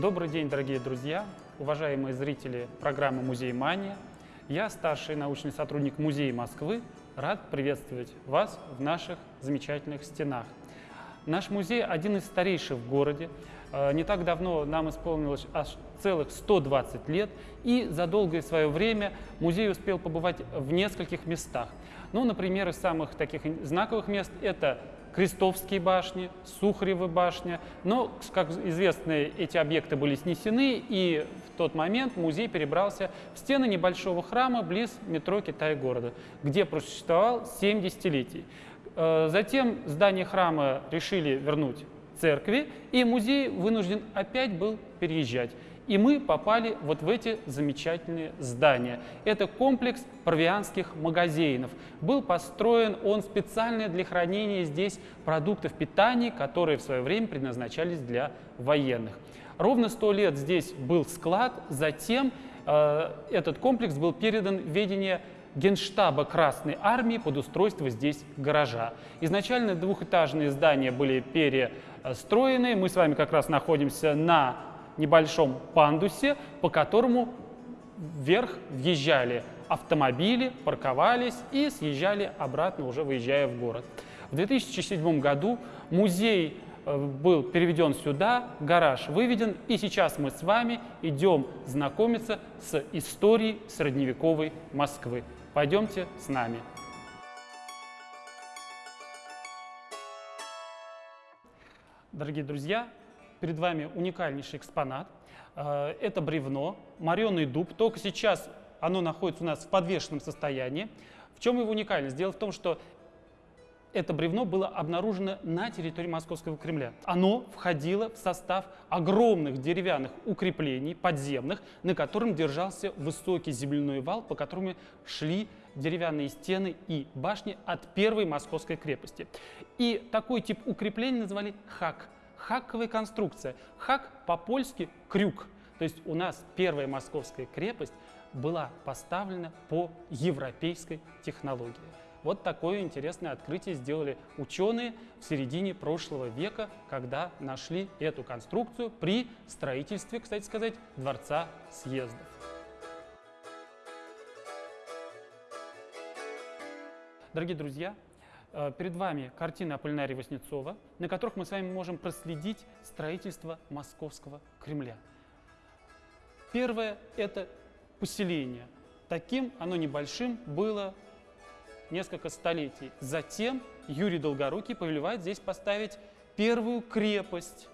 Добрый день, дорогие друзья, уважаемые зрители программы «Музей Мания». Я, старший научный сотрудник Музея Москвы, рад приветствовать вас в наших замечательных стенах. Наш музей один из старейших в городе. Э, не так давно нам исполнилось аж целых 120 лет, и за долгое свое время музей успел побывать в нескольких местах. Ну, например, из самых таких знаковых мест это Крестовские башни, Сухаревы башня. Но, как известно, эти объекты были снесены, и в тот момент музей перебрался в стены небольшого храма близ метро Китай-города, где просуществовал 7 десятилетий. Э, затем здание храма решили вернуть церкви, и музей вынужден опять был переезжать. И мы попали вот в эти замечательные здания. Это комплекс провианских магазинов. Был построен он специально для хранения здесь продуктов питания, которые в свое время предназначались для военных. Ровно сто лет здесь был склад, затем э, этот комплекс был передан в ведение Генштаба Красной Армии под устройство здесь гаража. Изначально двухэтажные здания были перестроены. Мы с вами как раз находимся на небольшом пандусе, по которому вверх въезжали автомобили, парковались и съезжали обратно, уже выезжая в город. В 2007 году музей э, был переведен сюда, гараж выведен, и сейчас мы с вами идем знакомиться с историей средневековой Москвы. Пойдемте с нами. Дорогие друзья, перед вами уникальнейший экспонат. Э, это бревно, мореный дуб. Только сейчас оно находится у нас в подвешенном состоянии. В чем его уникальность? Дело в том, что это бревно было обнаружено на территории Московского Кремля. Оно входило в состав огромных деревянных укреплений подземных, на котором держался высокий земляной вал, по которому шли деревянные стены и башни от первой Московской крепости. И такой тип укреплений называли хак хаковая конструкция. Хак по-польски крюк. То есть у нас первая московская крепость была поставлена по европейской технологии. Вот такое интересное открытие сделали ученые в середине прошлого века, когда нашли эту конструкцию при строительстве, кстати сказать, Дворца съездов. Дорогие друзья, Э, перед вами картины Аполлинария Васнецова, на которых мы с вами можем проследить строительство Московского Кремля. Первое – это поселение. Таким оно небольшим было несколько столетий. Затем Юрий Долгорукий повелевает здесь поставить первую крепость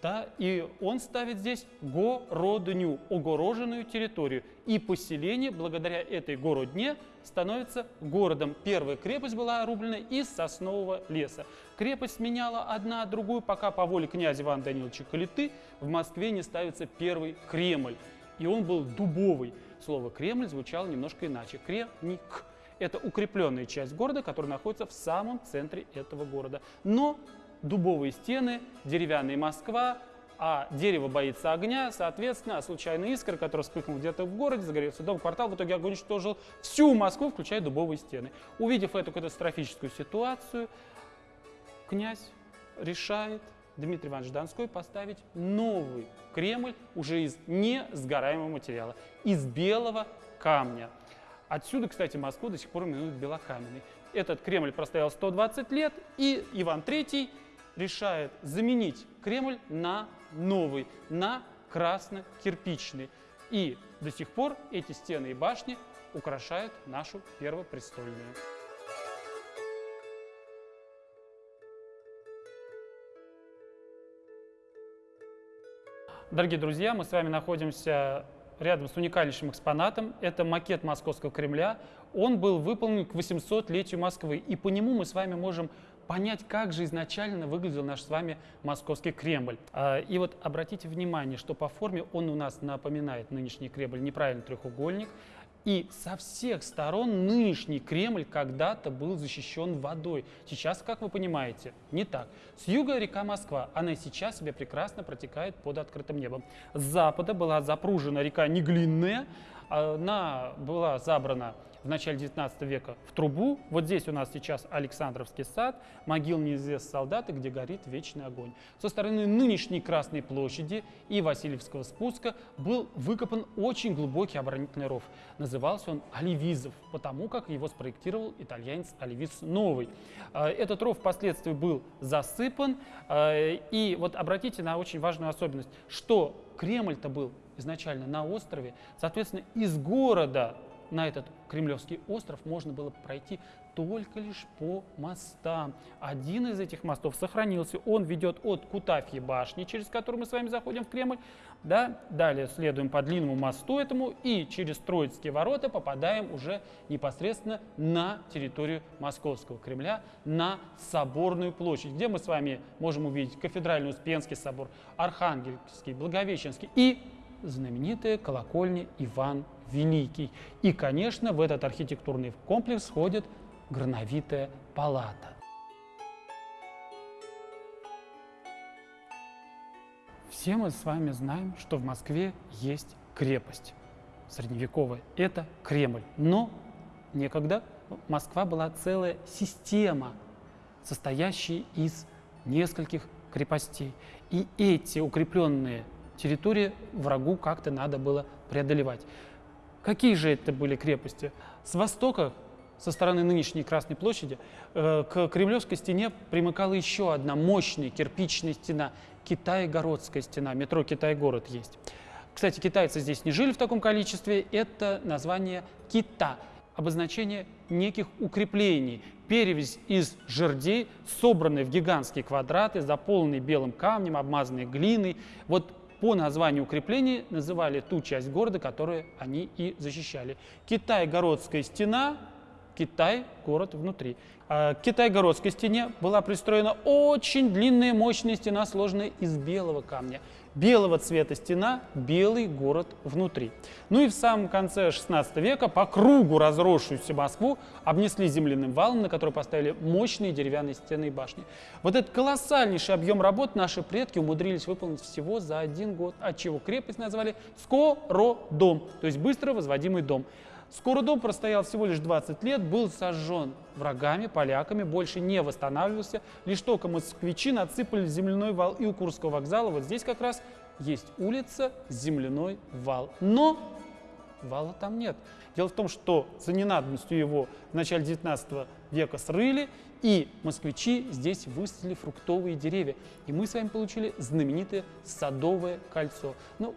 да, и он ставит здесь городню, огороженную территорию. И поселение, благодаря этой городне, становится городом. Первая крепость была рублена из соснового леса. Крепость меняла одна другую, пока по воле князя Ивана Даниловича Калиты в Москве не ставится первый Кремль. И он был дубовый. Слово «Кремль» звучало немножко иначе. Кремник. Это укрепленная часть города, которая находится в самом центре этого города. Но дубовые стены, деревянная Москва, а дерево боится огня, соответственно, случайная искра, которая вспыхнула где-то в городе, загорелся дом, квартал, в итоге огонь уничтожил всю Москву, включая дубовые стены. Увидев эту катастрофическую ситуацию, князь решает Дмитрий Иванович Донской поставить новый Кремль уже из несгораемого материала, из белого камня. Отсюда, кстати, Москву до сих пор именуют белокаменной. Этот Кремль простоял 120 лет, и Иван III решает заменить Кремль на новый, на красно-кирпичный. И до сих пор эти стены и башни украшают нашу первопрестольную. Дорогие друзья, мы с вами находимся рядом с уникальнейшим экспонатом. Это макет Московского Кремля. Он был выполнен к 800-летию Москвы. И по нему мы с вами можем понять, как же изначально выглядел наш с вами московский Кремль. А, и вот обратите внимание, что по форме он у нас напоминает нынешний Кремль, неправильный треугольник. И со всех сторон нынешний Кремль когда-то был защищен водой. Сейчас, как вы понимаете, не так. С юга река Москва, она сейчас себе прекрасно протекает под открытым небом. С запада была запружена река Неглинная, Она была забрана в начале 19 века в трубу. Вот здесь у нас сейчас Александровский сад, могил неизвестных солдат, где горит вечный огонь. Со стороны нынешней Красной площади и Васильевского спуска был выкопан очень глубокий оборонительный ров. Назывался он Оливизов, потому как его спроектировал итальянец Оливиз Новый. А, этот ров впоследствии был засыпан. А, и вот обратите на очень важную особенность, что Кремль-то был изначально на острове, соответственно, из города на этот Кремлевский остров можно было пройти только лишь по мостам. Один из этих мостов сохранился. Он ведет от Кутафьи башни, через которую мы с вами заходим в Кремль. Да? Далее следуем по длинному мосту этому и через Троицкие ворота попадаем уже непосредственно на территорию Московского Кремля, на Соборную площадь, где мы с вами можем увидеть кафедральный Успенский собор, Архангельский, Благовещенский и знаменитая колокольня Иван Великий. И, конечно, в этот архитектурный комплекс входит грановитая палата. Все мы с вами знаем, что в Москве есть крепость средневековая. Это Кремль. Но некогда Москва была целая система, состоящая из нескольких крепостей. И эти укрепленные территории врагу как-то надо было преодолевать. Какие же это были крепости? С востока, со стороны нынешней Красной площади, э, к Кремлевской стене примыкала еще одна мощная кирпичная стена, Китай-городская стена, метро Китай-город есть. Кстати, китайцы здесь не жили в таком количестве, это название кита, обозначение неких укреплений, перевязь из жердей, собранные в гигантские квадраты, заполненные белым камнем, обмазанные глиной. Вот по названию укреплений называли ту часть города, которую они и защищали. Китай-городская стена, Китай – город внутри. А к Китай-городской стене была пристроена очень длинная мощная стена, сложенная из белого камня – белого цвета стена, белый город внутри. Ну и в самом конце 16 века по кругу разросшуюся Москву обнесли земляным валом, на который поставили мощные деревянные стены и башни. Вот этот колоссальнейший объем работ наши предки умудрились выполнить всего за один год, отчего крепость назвали Скородом, то есть быстро возводимый дом. Скоро дом простоял всего лишь 20 лет, был сожжен врагами, поляками, больше не восстанавливался. Лишь только москвичи надсыпали земляной вал и у Курского вокзала. Вот здесь как раз есть улица, земляной вал. Но вала там нет. Дело в том, что за ненадобностью его в начале 19 века срыли, и москвичи здесь высадили фруктовые деревья. И мы с вами получили знаменитое Садовое кольцо. Ну,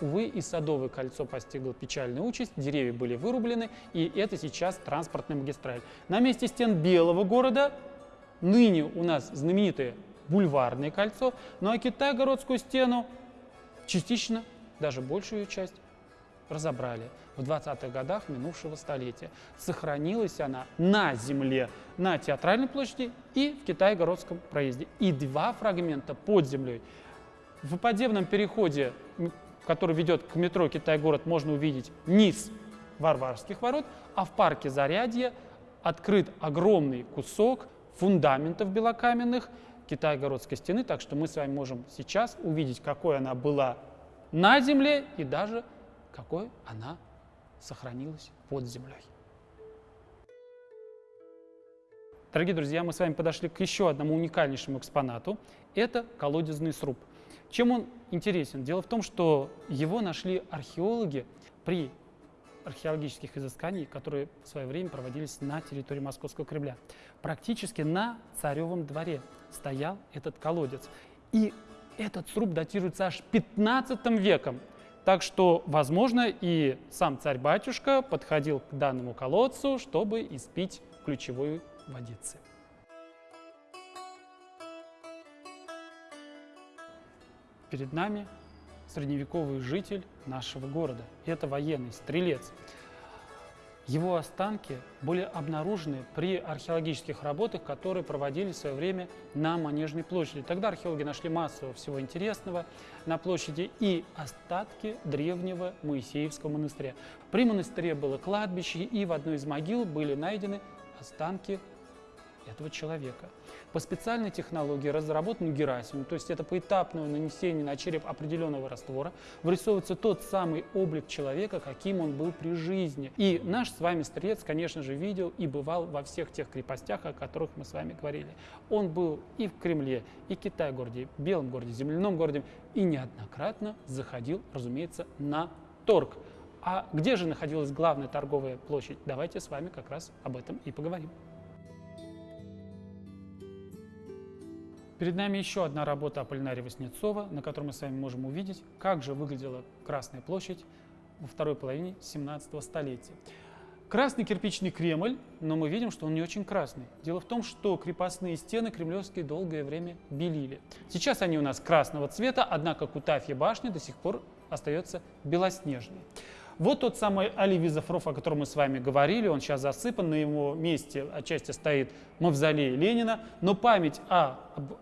Увы, и Садовое кольцо постигло печальную участь, деревья были вырублены, и это сейчас транспортная магистраль. На месте стен Белого города ныне у нас знаменитое бульварное кольцо, ну а Китай-городскую стену частично, даже большую часть, разобрали в 20-х годах минувшего столетия. Сохранилась она на земле, на Театральной площади и в Китай-городском проезде. И два фрагмента под землей. В подземном переходе который ведет к метро Китай-город, можно увидеть низ Варварских ворот, а в парке Зарядье открыт огромный кусок фундаментов белокаменных Китай-городской стены, так что мы с вами можем сейчас увидеть, какой она была на земле и даже какой она сохранилась под землей. Дорогие друзья, мы с вами подошли к еще одному уникальнейшему экспонату. Это колодезный сруб. Чем он интересен? Дело в том, что его нашли археологи при археологических изысканиях, которые в свое время проводились на территории Московского Кремля. Практически на Царевом дворе стоял этот колодец. И этот сруб датируется аж 15 веком. Так что, возможно, и сам царь-батюшка подходил к данному колодцу, чтобы испить ключевой водицы. Перед нами средневековый житель нашего города. Это военный, стрелец. Его останки были обнаружены при археологических работах, которые проводились в свое время на Манежной площади. Тогда археологи нашли массу всего интересного на площади и остатки древнего Моисеевского монастыря. При монастыре было кладбище, и в одной из могил были найдены останки этого человека. По специальной технологии, разработанной Герасимом, то есть это поэтапное нанесение на череп определенного раствора, вырисовывается тот самый облик человека, каким он был при жизни. И наш с вами стрелец, конечно же, видел и бывал во всех тех крепостях, о которых мы с вами говорили. Он был и в Кремле, и в Китай-городе, Белом городе, Земляном городе, и неоднократно заходил, разумеется, на торг. А где же находилась главная торговая площадь? Давайте с вами как раз об этом и поговорим. Перед нами еще одна работа Аполлинария Васнецова, на которой мы с вами можем увидеть, как же выглядела Красная площадь во второй половине 17 столетия. Красный кирпичный Кремль, но мы видим, что он не очень красный. Дело в том, что крепостные стены кремлевские долгое время белили. Сейчас они у нас красного цвета, однако Кутафья башня до сих пор остается белоснежной. Вот тот самый Оливизов ров, о котором мы с вами говорили, он сейчас засыпан, на его месте отчасти стоит мавзолей Ленина, но память о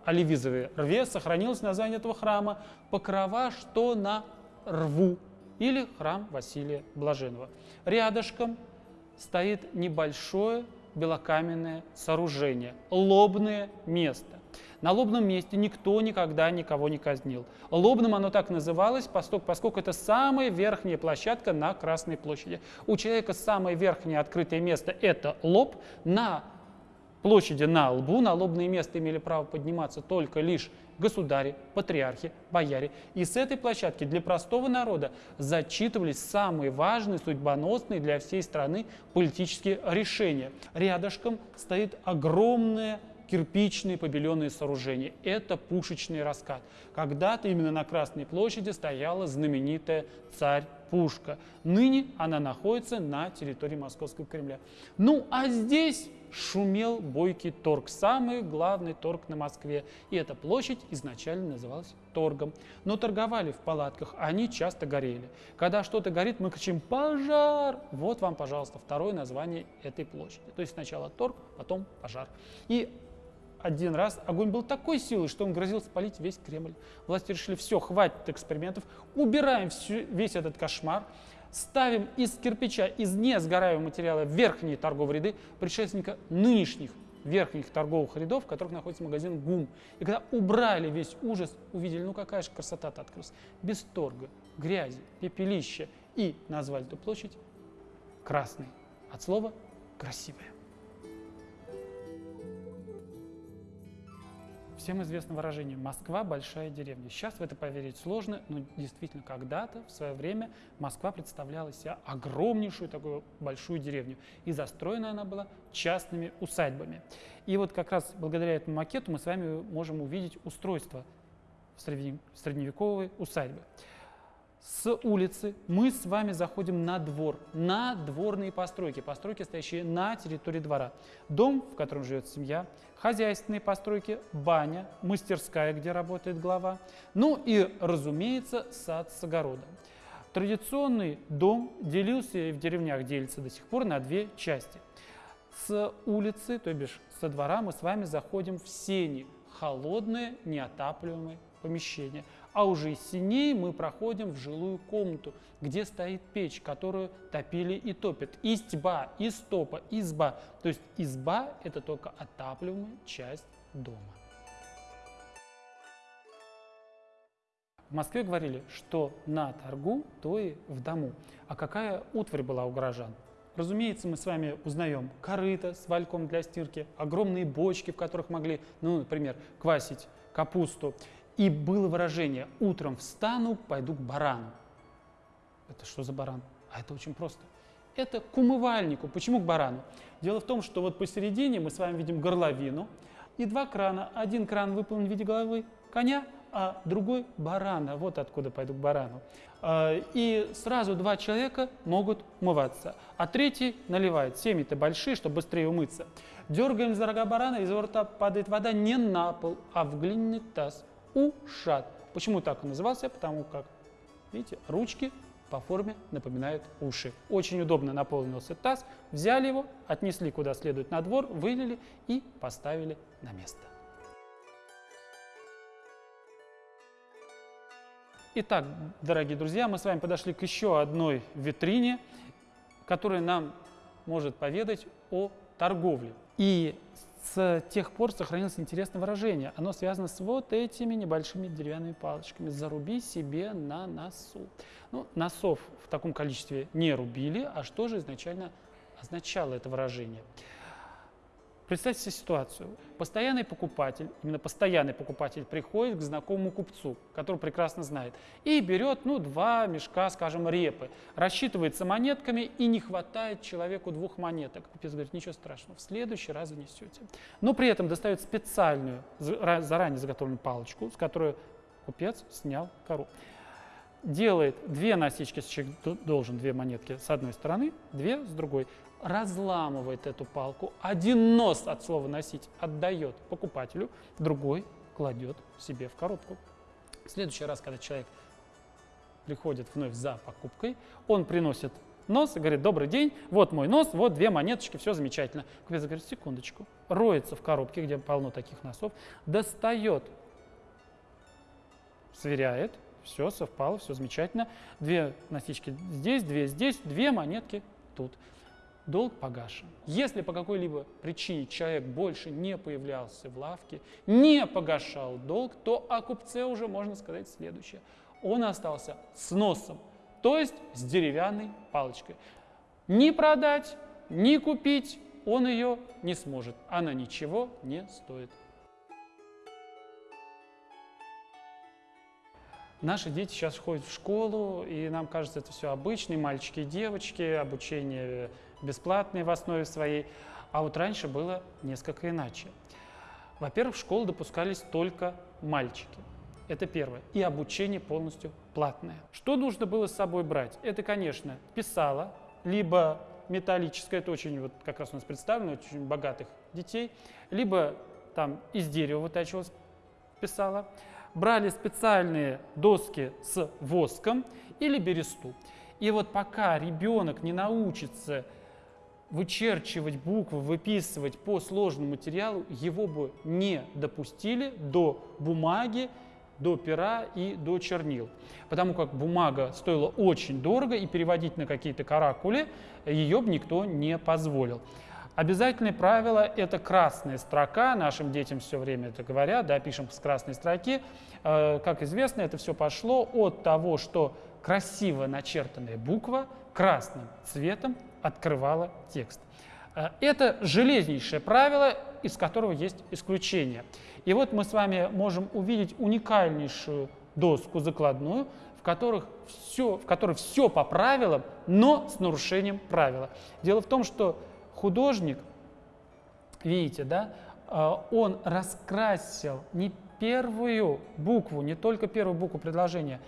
Оливизовой рве сохранилась название этого храма. «Покрова, что на рву» или храм Василия Блаженного. Рядышком стоит небольшое белокаменное сооружение, лобное место. На лобном месте никто никогда никого не казнил. Лобным оно так называлось, поскольку это самая верхняя площадка на Красной площади. У человека самое верхнее открытое место – это лоб. На площади на лбу, на лобное место имели право подниматься только лишь государи, патриархи, бояре. И с этой площадки для простого народа зачитывались самые важные, судьбоносные для всей страны политические решения. Рядышком стоит огромное кирпичные побеленные сооружения. Это пушечный раскат. Когда-то именно на Красной площади стояла знаменитая царь-пушка. Ныне она находится на территории Московского Кремля. Ну а здесь шумел бойкий торг, самый главный торг на Москве. И эта площадь изначально называлась торгом. Но торговали в палатках, они часто горели. Когда что-то горит, мы кричим «пожар!» Вот вам, пожалуйста, второе название этой площади. То есть сначала торг, потом пожар. И один раз огонь был такой силы, что он грозил спалить весь Кремль. Власти решили, все, хватит экспериментов, убираем всю, весь этот кошмар, ставим из кирпича, из несгораемого материала верхние торговые ряды предшественника нынешних верхних торговых рядов, в которых находится магазин ГУМ. И когда убрали весь ужас, увидели, ну какая же красота-то открылась. Без торга, грязи, пепелища. И назвали эту площадь красной. От слова красивая. Всем известно выражение «Москва – большая деревня». Сейчас в это поверить сложно, но действительно когда-то, в свое время, Москва представляла себя огромнейшую такую большую деревню. И застроена она была частными усадьбами. И вот как раз благодаря этому макету мы с вами можем увидеть устройство средневековой усадьбы. С улицы мы с вами заходим на двор, на дворные постройки, постройки, стоящие на территории двора. Дом, в котором живет семья, хозяйственные постройки, баня, мастерская, где работает глава, ну и, разумеется, сад с огородом. Традиционный дом делился и в деревнях делится до сих пор на две части. С улицы, то бишь со двора, мы с вами заходим в сени, холодное, неотапливаемое помещение. А уже из синей мы проходим в жилую комнату, где стоит печь, которую топили и топят. Истьба, истопа, изба. То есть изба – это только отапливаемая часть дома. В Москве говорили, что на торгу, то и в дому. А какая утварь была у горожан? Разумеется, мы с вами узнаем корыто с вальком для стирки, огромные бочки, в которых могли, ну, например, квасить капусту, и было выражение «утром встану, пойду к барану». Это что за баран? А это очень просто. Это к умывальнику. Почему к барану? Дело в том, что вот посередине мы с вами видим горловину и два крана. Один кран выполнен в виде головы коня, а другой барана. Вот откуда пойду к барану. А, и сразу два человека могут умываться, а третий наливает. Семьи-то большие, чтобы быстрее умыться. Дергаем за рога барана, из рта падает вода не на пол, а в глиняный таз ушат. Почему так он назывался? Потому как, видите, ручки по форме напоминают уши. Очень удобно наполнился таз, взяли его, отнесли куда следует на двор, вылили и поставили на место. Итак, дорогие друзья, мы с вами подошли к еще одной витрине, которая нам может поведать о торговле. И с тех пор сохранилось интересное выражение. Оно связано с вот этими небольшими деревянными палочками. Заруби себе на носу. Ну, носов в таком количестве не рубили, а что же изначально означало это выражение? Представьте себе ситуацию. Постоянный покупатель, именно постоянный покупатель приходит к знакомому купцу, который прекрасно знает, и берет, ну, два мешка, скажем, репы, рассчитывается монетками и не хватает человеку двух монеток. Купец говорит, ничего страшного, в следующий раз занесете. Но при этом достает специальную, заранее заготовленную палочку, с которой купец снял кору. Делает две насечки, должен две монетки с одной стороны, две с другой разламывает эту палку, один нос от слова «носить» отдает покупателю, другой кладет себе в коробку. В следующий раз, когда человек приходит вновь за покупкой, он приносит нос и говорит, добрый день, вот мой нос, вот две монеточки, все замечательно. Купец говорит, секундочку, роется в коробке, где полно таких носов, достает, сверяет, все совпало, все замечательно. Две носички здесь, две здесь, две монетки тут долг погашен. Если по какой-либо причине человек больше не появлялся в лавке, не погашал долг, то о купце уже можно сказать следующее. Он остался с носом, то есть с деревянной палочкой. Ни продать, ни купить он ее не сможет. Она ничего не стоит. Наши дети сейчас ходят в школу, и нам кажется, это все обычные мальчики и девочки, обучение бесплатное в основе своей. А вот раньше было несколько иначе. Во-первых, в школу допускались только мальчики. Это первое. И обучение полностью платное. Что нужно было с собой брать? Это, конечно, писала, либо металлическое, это очень, вот как раз у нас представлено, очень богатых детей, либо там из дерева вытачивалось писала, брали специальные доски с воском или бересту. И вот пока ребенок не научится вычерчивать буквы, выписывать по сложному материалу, его бы не допустили до бумаги, до пера и до чернил. Потому как бумага стоила очень дорого, и переводить на какие-то каракули ее бы никто не позволил. Обязательное правило – это красная строка. Нашим детям все время это говорят, да, пишем с красной строки. Э, как известно, это все пошло от того, что красиво начертанная буква красным цветом открывала текст. Э, это железнейшее правило, из которого есть исключение. И вот мы с вами можем увидеть уникальнейшую доску закладную, в, которых все, в которой все по правилам, но с нарушением правила. Дело в том, что художник, видите, да, э, он раскрасил не первую букву, не только первую букву предложения,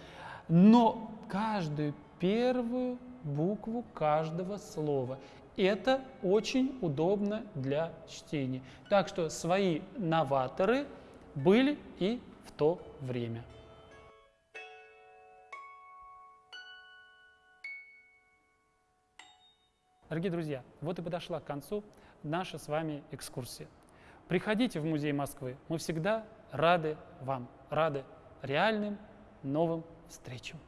но каждую первую букву каждого слова. Это очень удобно для чтения. Так что свои новаторы были и в то время. Дорогие друзья, вот и подошла к концу наша с вами экскурсия. Приходите в Музей Москвы, мы всегда рады вам, рады реальным новым встречам.